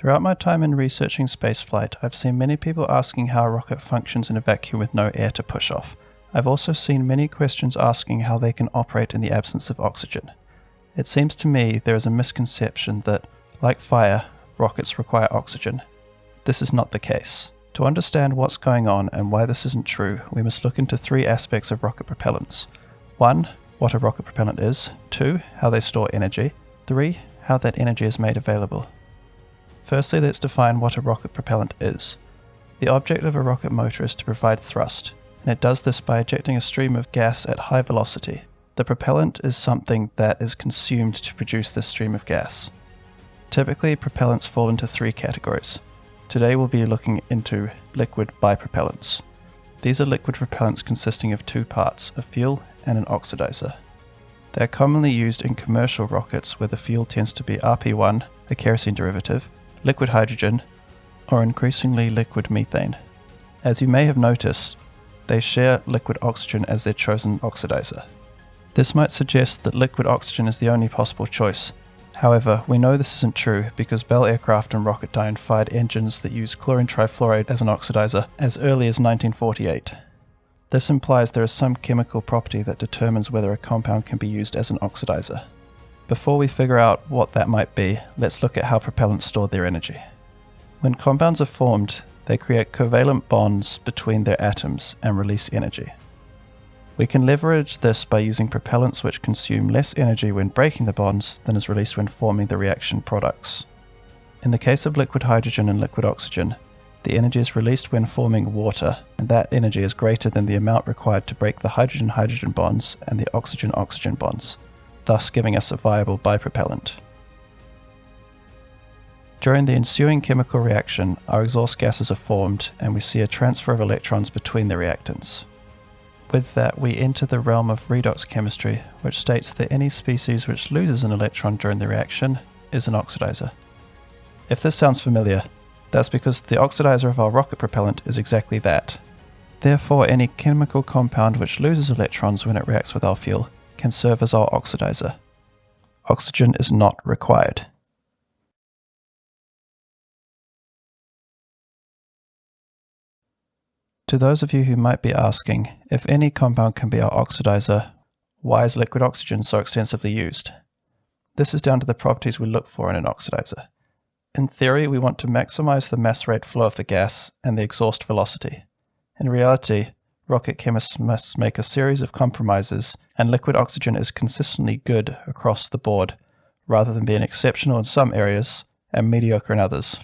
Throughout my time in researching spaceflight, I've seen many people asking how a rocket functions in a vacuum with no air to push off. I've also seen many questions asking how they can operate in the absence of oxygen. It seems to me there is a misconception that, like fire, rockets require oxygen. This is not the case. To understand what's going on and why this isn't true, we must look into three aspects of rocket propellants. 1. What a rocket propellant is. 2. How they store energy. 3. How that energy is made available. Firstly, let's define what a rocket propellant is. The object of a rocket motor is to provide thrust, and it does this by ejecting a stream of gas at high velocity. The propellant is something that is consumed to produce this stream of gas. Typically, propellants fall into three categories. Today we'll be looking into liquid bipropellants. These are liquid propellants consisting of two parts, a fuel and an oxidizer. They are commonly used in commercial rockets where the fuel tends to be RP1, a kerosene derivative, liquid hydrogen, or increasingly liquid methane. As you may have noticed, they share liquid oxygen as their chosen oxidizer. This might suggest that liquid oxygen is the only possible choice. However, we know this isn't true because Bell Aircraft and Rocketdyne fired engines that use chlorine trifluoride as an oxidizer as early as 1948. This implies there is some chemical property that determines whether a compound can be used as an oxidizer. Before we figure out what that might be, let's look at how propellants store their energy. When compounds are formed, they create covalent bonds between their atoms and release energy. We can leverage this by using propellants which consume less energy when breaking the bonds than is released when forming the reaction products. In the case of liquid hydrogen and liquid oxygen, the energy is released when forming water, and that energy is greater than the amount required to break the hydrogen-hydrogen bonds and the oxygen-oxygen bonds thus giving us a viable bipropellant. During the ensuing chemical reaction, our exhaust gases are formed and we see a transfer of electrons between the reactants. With that, we enter the realm of redox chemistry, which states that any species which loses an electron during the reaction is an oxidizer. If this sounds familiar, that's because the oxidizer of our rocket propellant is exactly that. Therefore, any chemical compound which loses electrons when it reacts with our fuel can serve as our oxidizer. Oxygen is not required. To those of you who might be asking, if any compound can be our oxidizer, why is liquid oxygen so extensively used? This is down to the properties we look for in an oxidizer. In theory, we want to maximize the mass rate flow of the gas and the exhaust velocity. In reality, rocket chemists must make a series of compromises, and liquid oxygen is consistently good across the board, rather than being exceptional in some areas and mediocre in others.